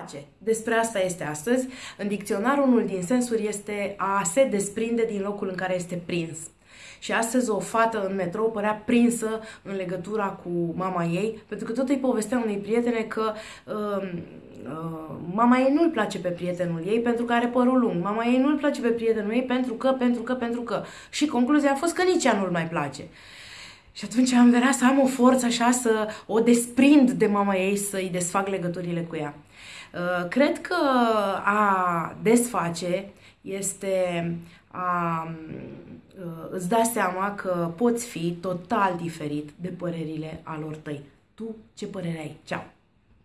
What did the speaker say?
place. Despre asta este astăzi. În dicționar, unul din sensuri este a se desprinde din locul în care este prins. Și astăzi o fată în metrou părea prinsă în legătura cu mama ei, pentru că tot îi povestea unei prietene că uh, uh, mama ei nu-l place pe prietenul ei pentru că are părul lung, mama ei nu-l place pe prietenul ei pentru că, pentru că, pentru că. Și concluzia a fost că nici ea nu-l mai place. Și atunci am vrea să am o forță așa să o desprind de mama ei, să-i desfac legăturile cu ea. Uh, cred că a desface este a uh, îți da seama că poți fi total diferit de părerile alor tăi. Tu ce părere ai? Ceau!